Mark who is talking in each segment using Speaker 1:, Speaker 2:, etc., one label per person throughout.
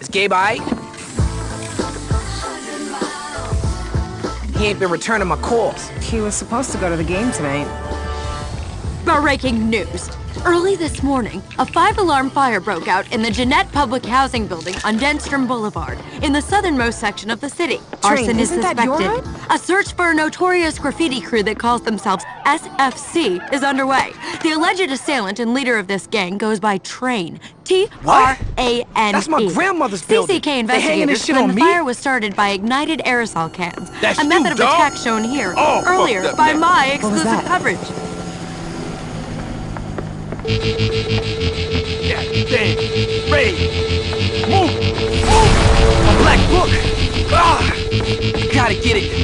Speaker 1: Is Gabe aight? He ain't been returning my calls.
Speaker 2: He was supposed to go to the game tonight.
Speaker 3: Breaking news. Early this morning, a five-alarm fire broke out in the Jeanette Public Housing Building on Denstrom Boulevard, in the southernmost section of the city. Arson is
Speaker 2: isn't that your
Speaker 3: suspected. A search for a notorious graffiti crew that calls themselves SFC is underway. The alleged assailant and leader of this gang goes by Train. T-R-A-N-E.
Speaker 1: That's my grandmother's building.
Speaker 3: CCK investigators claim the
Speaker 1: me?
Speaker 3: fire was started by ignited aerosol cans.
Speaker 4: That's
Speaker 3: a
Speaker 4: you,
Speaker 3: method of
Speaker 4: dog.
Speaker 3: attack shown here
Speaker 4: Oh,
Speaker 3: earlier by
Speaker 4: man.
Speaker 3: my exclusive coverage.
Speaker 4: Yeah, damn. Ray, move, move.
Speaker 1: A black book! Ah! Gotta get it.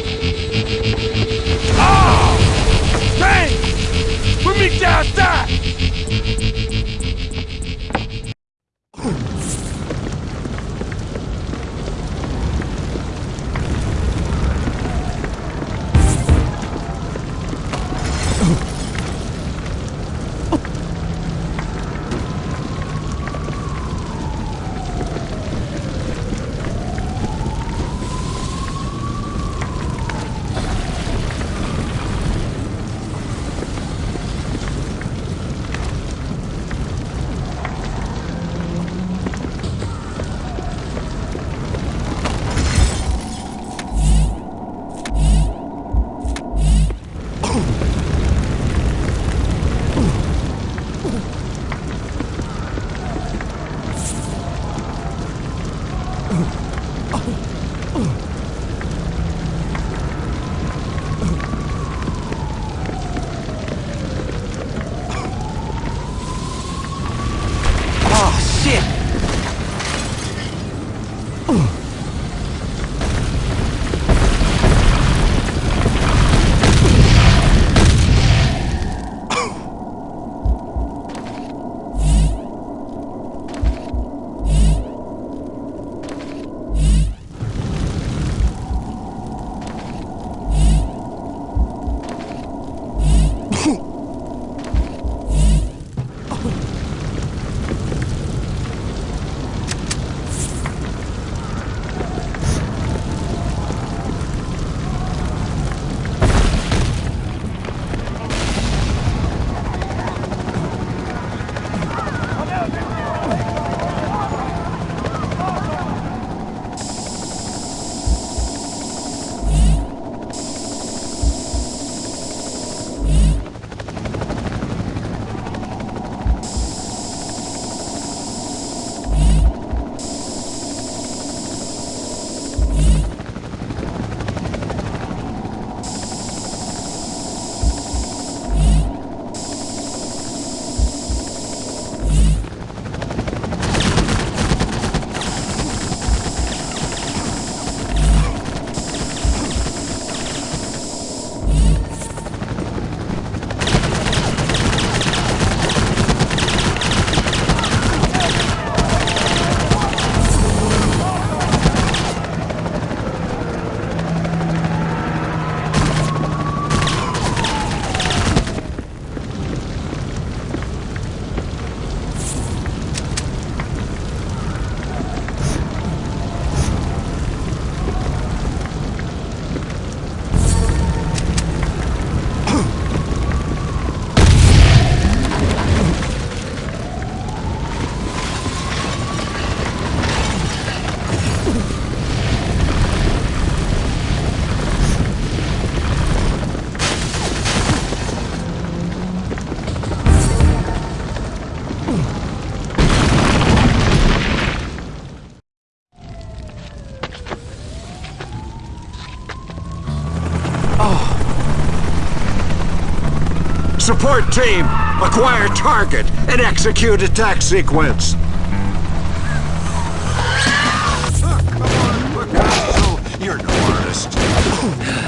Speaker 5: Support team, acquire target and execute attack sequence. You're no artist.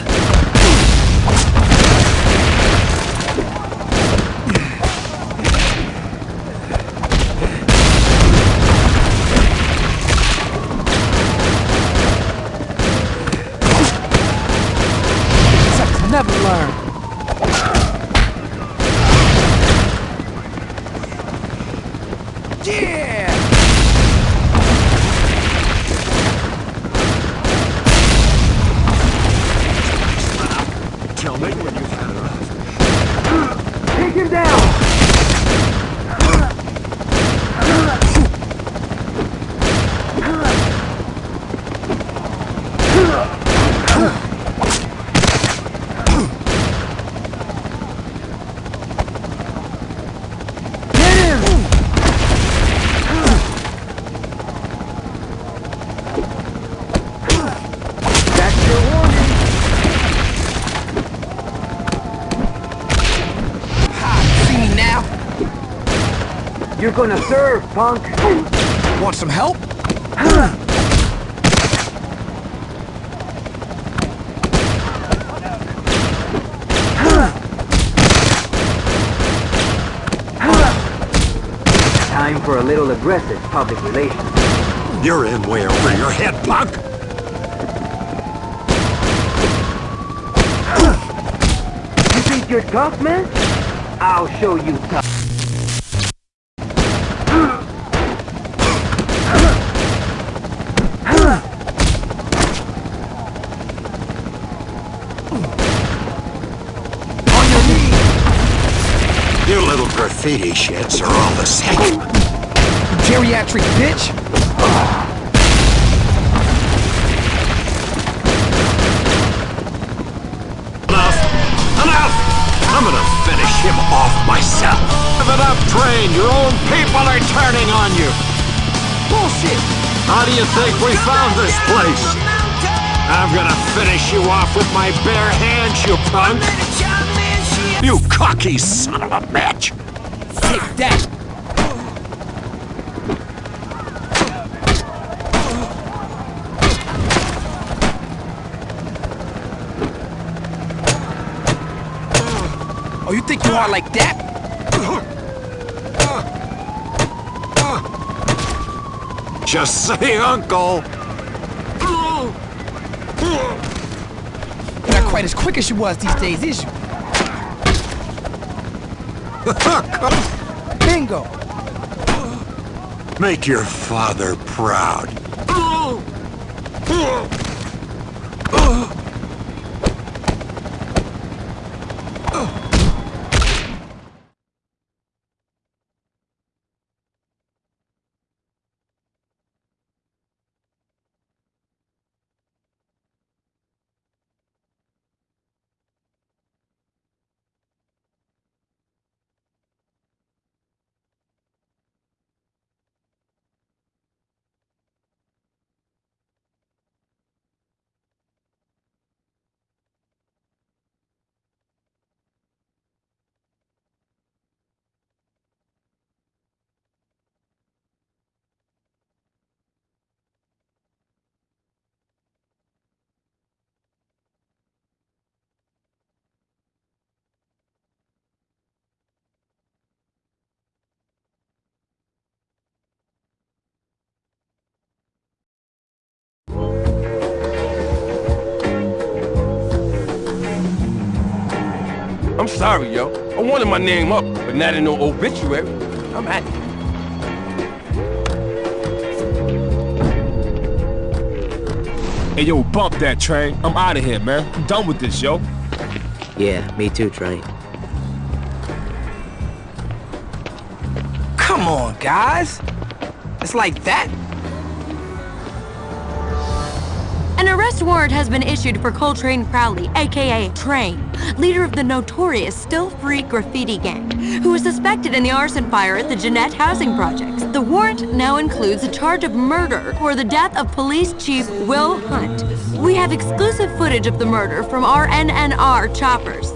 Speaker 6: You're gonna serve, punk!
Speaker 1: Want some help?
Speaker 6: Time for a little aggressive public relations.
Speaker 5: You're in way over your head, punk!
Speaker 6: You think you're tough, man? I'll show you tough.
Speaker 5: Graffiti shits are all the same.
Speaker 1: Geriatric bitch!
Speaker 5: Enough! Enough! I'm gonna finish him off myself. Give it up, Train. Your own people are turning on you.
Speaker 1: Bullshit!
Speaker 5: How do you think we found this place? I'm gonna finish you off with my bare hands, you punk! You cocky son of a bitch!
Speaker 1: Take that! Oh, you think you are like that?
Speaker 5: Just say uncle!
Speaker 1: You're not quite as quick as you was these days, is you? Bingo!
Speaker 5: Make your father proud.
Speaker 4: I'm sorry, yo. I wanted my name up, but not in no obituary. I'm at it.
Speaker 7: Hey, yo, bump that train. I'm out of here, man. I'm done with this, yo.
Speaker 6: Yeah, me too, Train.
Speaker 1: Come on, guys! It's like that?
Speaker 3: An arrest warrant has been issued for Coltrane Crowley, aka Train, leader of the notorious Still Free graffiti gang, who was suspected in the arson fire at the Jeanette housing projects. The warrant now includes a charge of murder for the death of Police Chief Will Hunt. We have exclusive footage of the murder from our NNR choppers.